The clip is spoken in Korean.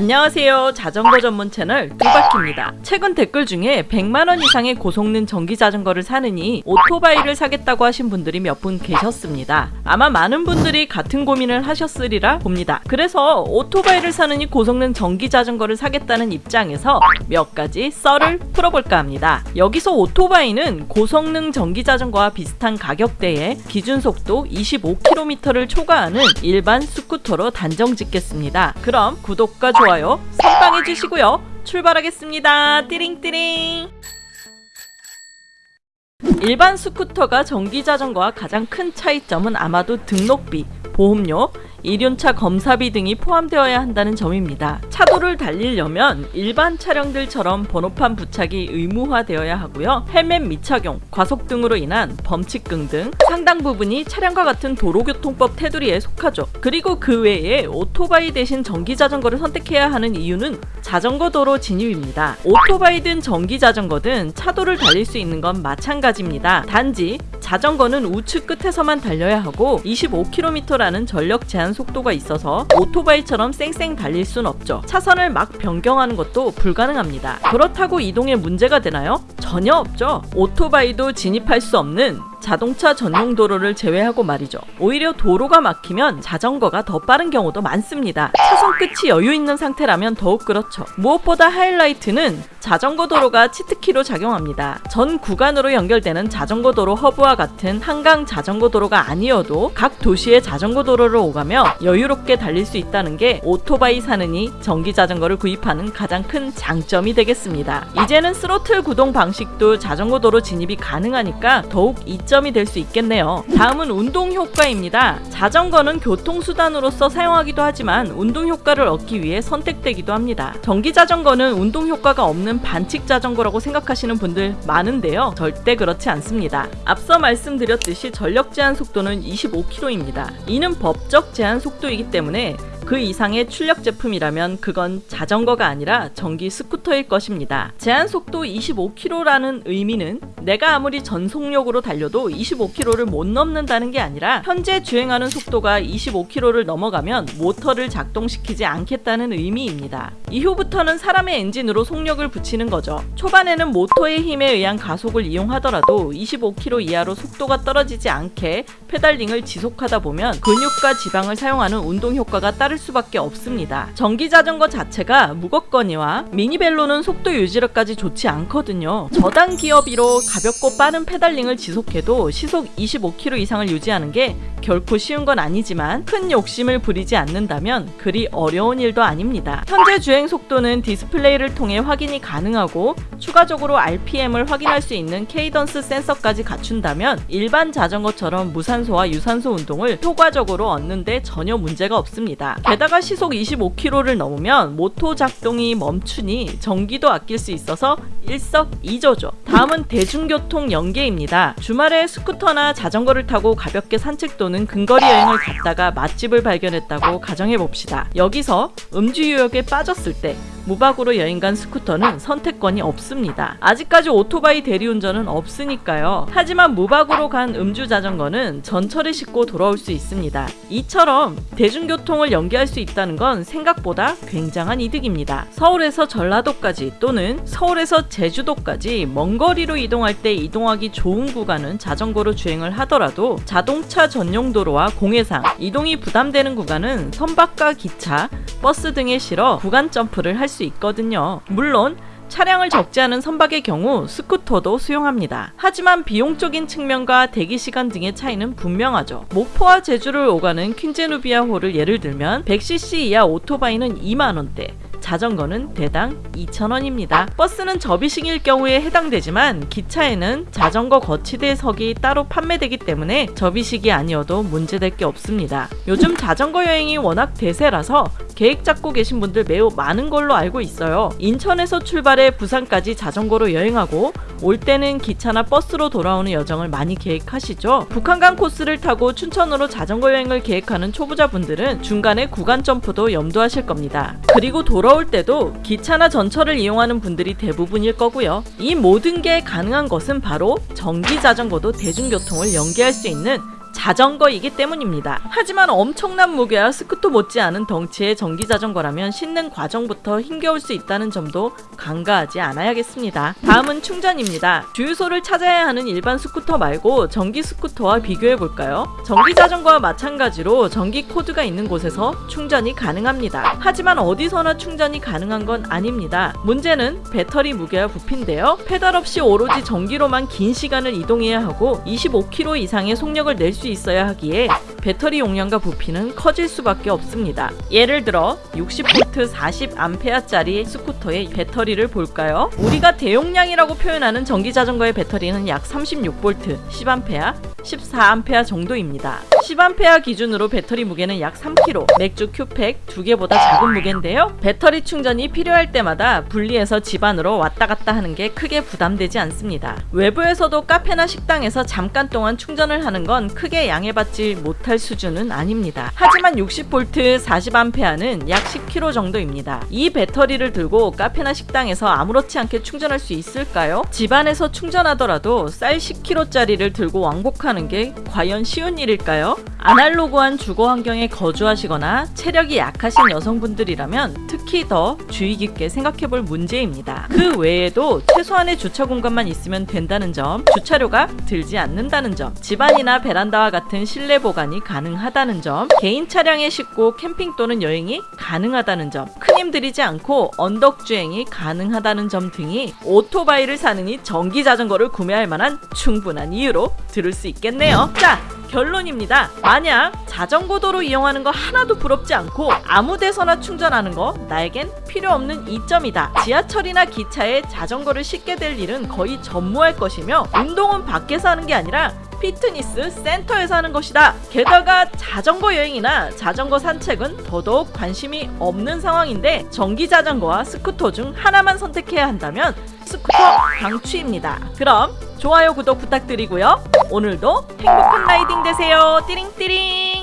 안녕하세요. 자전거 전문 채널 두바키입니다. 최근 댓글 중에 100만원 이상의 고성능 전기 자전거를 사느니 오토바이를 사겠다고 하신 분들이 몇 분 계셨습니다. 아마 많은 분들이 같은 고민을 하셨으리라 봅니다. 그래서 오토바이를 사느니 고성능 전기 자전거를 사겠다는 입장에서 몇 가지 썰을 풀어볼까 합니다. 여기서 오토바이는 고성능 전기 자전거와 비슷한 가격대에 기준 속도 25km를 초과하는 일반 스쿠터로 단정 짓겠습니다. 그럼 구독과 좋아요 선빵 해 주시고요. 출발하겠습니다. 띠링띠링. 일반 스쿠터가 전기 자전거와 가장 큰 차이점은 아마도 등록비, 보험료, 이륜차 검사비 등이 포함되어야 한다는 점입니다. 차도를 달리려면 일반 차량들처럼 번호판 부착이 의무화되어야 하고요. 헬멧 미착용, 과속 등으로 인한 범칙금 등 상당 부분이 차량과 같은 도로교통법 테두리에 속하죠. 그리고 그 외에 오토바이 대신 전기자전거를 선택해야 하는 이유는 자전거 도로 진입입니다. 오토바이든 전기자전거든 차도를 달릴 수 있는 건 마찬가지입니다. 단지 자전거는 우측 끝에서만 달려야 하고 25km라는 전력 제한 속도가 있어서 오토바이처럼 쌩쌩 달릴 순 없죠. 차선을 막 변경하는 것도 불가능합니다. 그렇다고 이동에 문제가 되나요? 전혀 없죠. 오토바이도 진입할 수 없는 자동차 전용 도로를 제외하고 말이죠. 오히려 도로가 막히면 자전거가 더 빠른 경우도 많습니다. 차선 끝이 여유 있는 상태라면 더욱 그렇죠. 무엇보다 하이라이트는 자전거 도로가 치트키로 작용합니다. 전 구간으로 연결되는 자전거 도로 허브와 같은 한강 자전거 도로가 아니어도 각 도시의 자전거 도로를 오가며 여유롭게 달릴 수 있다는 게 오토바이 사느니 전기 자전거를 구입하는 가장 큰 장점이 되겠습니다. 이제는 스로틀 구동 방식도 자전거 도로 진입이 가능하니까 더욱 이점 장점이 될 수 있겠네요. 다음은 운동 효과입니다. 자전거는 교통수단으로서 사용하기도 하지만 운동 효과를 얻기 위해 선택되기도 합니다. 전기 자전거는 운동 효과가 없는 반칙 자전거라고 생각하시는 분들 많은데요. 절대 그렇지 않습니다. 앞서 말씀드렸듯이 전력 제한 속도는 25km입니다. 이는 법적 제한 속도이기 때문에 그 이상의 출력 제품이라면 그건 자전거가 아니라 전기 스쿠터일 것입니다. 제한 속도 25km라는 의미는 내가 아무리 전속력으로 달려도 25km를 못 넘는다는 게 아니라 현재 주행하는 속도가 25km를 넘어가면 모터를 작동시키지 않겠다는 의미입니다. 이후부터는 사람의 엔진으로 속력을 붙이는 거죠. 초반에는 모터의 힘에 의한 가속을 이용하더라도 25km 이하로 속도가 떨어지지 않게 pedaling을 지속하다 보면 근육과 지방을 사용하는 운동 효과가 따를 따를 수밖에 없습니다. 전기 자전거 자체가 무겁거니와 미니벨로는 속도 유지력까지 좋지 않거든요. 저단 기어비로 가볍고 빠른 pedaling을 지속해도 시속 25km 이상을 유지하는 게 결코 쉬운 건 아니지만 큰 욕심을 부리지 않는다면 그리 어려운 일도 아닙니다. 현재 주행 속도는 디스플레이를 통해 확인이 가능하고 추가적으로 RPM을 확인할 수 있는 케이던스 센서까지 갖춘다면 일반 자전거처럼 무산소와 유산소 운동을 효과적으로 얻는데 전혀 문제가 없습니다. 게다가 시속 25km를 넘으면 모토 작동이 멈추니 전기도 아낄 수 있어서 일석이조죠. 다음은 대중교통 연계입니다. 주말에 스쿠터나 자전거를 타고 가볍게 산책 또는 근거리 여행을 갔다가 맛집을 발견했다고 가정해봅시다. 여기서 음주 유역에 빠졌을 때 무박으로 여행 간 스쿠터는 선택권이 없습니다. 아직까지 오토바이 대리운전은 없으니까요. 하지만 무박으로 간 음주 자전거는 전철에 싣고 돌아올 수 있습니다. 이처럼 대중교통을 연계할 수 있다는 건 생각보다 굉장한 이득입니다. 서울에서 전라도까지 또는 서울에서 제주도까지 먼 거리로 이동할 때 이동하기 좋은 구간은 자전거로 주행을 하더라도 자동차 전용 도로와 공해상 이동이 부담되는 구간은 선박과 기차, 버스 등에 실어 구간 점프를 할 수 있거든요. 물론 차량을 적지 않은 선박의 경우 스쿠터도 수용합니다. 하지만 비용적인 측면과 대기시간 등의 차이는 분명하죠. 목포와 제주를 오가는 퀸제누비아호를 예를 들면 100cc 이하 오토바이는 2만원대, 자전거는 대당 2,000원입니다. 버스는 접이식일 경우에 해당되지만 기차에는 자전거 거치대석이 따로 판매되기 때문에 접이식이 아니어도 문제될 게 없습니다. 요즘 자전거 여행이 워낙 대세라서 계획 잡고 계신 분들 매우 많은 걸로 알고 있어요. 인천에서 출발해 부산까지 자전거로 여행하고 올 때는 기차나 버스로 돌아오는 여정을 많이 계획하시죠. 북한강 코스를 타고 춘천으로 자전거 여행을 계획하는 초보자분들은 중간에 구간 점프도 염두하실 겁니다. 그리고 돌아올 때도 기차나 전철을 이용하는 분들이 대부분일 거고요. 이 모든 게 가능한 것은 바로 전기 자전거도 대중교통을 연계할 수 있는 자전거이기 때문입니다. 하지만 엄청난 무게와 스쿠터 못지않은 덩치의 전기 자전거라면 싣는 과정부터 힘겨울 수 있다는 점도 간과하지 않아야겠습니다. 다음은 충전입니다. 주유소를 찾아야 하는 일반 스쿠터 말고 전기 스쿠터와 비교해 볼까요? 전기 자전거와 마찬가지로 전기 코드가 있는 곳에서 충전이 가능합니다. 하지만 어디서나 충전이 가능한 건 아닙니다. 문제는 배터리 무게와 부피인데요. 페달 없이 오로지 전기로만 긴 시간을 이동해야 하고 25km 이상의 속력을 낼 수 있어야 하기에 배터리 용량과 부피는 커질 수밖에 없습니다. 예를 들어 60V 40A짜리 스쿠터의 배터리를 볼까요? 우리가 대용량이라고 표현하는 전기 자전거의 배터리는 약 36V 10A 14A 정도입니다. 10A 기준으로 배터리 무게는 약 3kg, 맥주 큐팩 두 개보다 작은 무게인데요. 배터리 충전이 필요할 때마다 분리해서 집 안으로 왔다 갔다 하는 게 크게 부담되지 않습니다. 외부에서도 카페나 식당에서 잠깐 동안 충전을 하는 건 크게 양해받지 못할 수준은 아닙니다. 하지만 60V 40A는 약 10kg 정도 입니다. 이 배터리를 들고 카페나 식당에서 아무렇지 않게 충전할 수 있을까요? 집안에서 충전하더라도 쌀 10kg짜리를 들고 왕복하는 게 과연 쉬운 일일까요? 아날로그한 주거 환경에 거주하시거나 체력이 약하신 여성분들이라면 특히 더 주의 깊게 생각해 볼 문제입니다. 그 외에도 최소한의 주차 공간만 있으면 된다는 점, 주차료가 들지 않는다는 점, 집안이나 베란다와 같은 실내 보관이 가능하다는 점, 개인 차량에 싣고 캠핑 또는 여행이 가능하다는 점, 큰 힘 들이지 않고 언덕 주행이 가능하다는 점 등이 오토바이를 사느니 전기 자전거를 구매할 만한 충분한 이유로 들을 수 있겠네요. 자, 결론입니다. 만약 자전거 도로 이용하는 거 하나도 부럽지 않고 아무 데서나 충전하는 거 나에겐 필요 없는 이점이다. 지하철이나 기차에 자전거를 싣게 될 일은 거의 전무할 것이며 운동은 밖에서 하는 게 아니라 피트니스 센터에서 하는 것이다. 게다가 자전거 여행이나 자전거 산책은 더더욱 관심이 없는 상황인데 전기 자전거와 스쿠터 중 하나만 선택해야 한다면 스쿠터 강추입니다. 그럼 좋아요 구독 부탁드리고요. 오늘도 행복한 라이딩 되세요. 띠링띠링.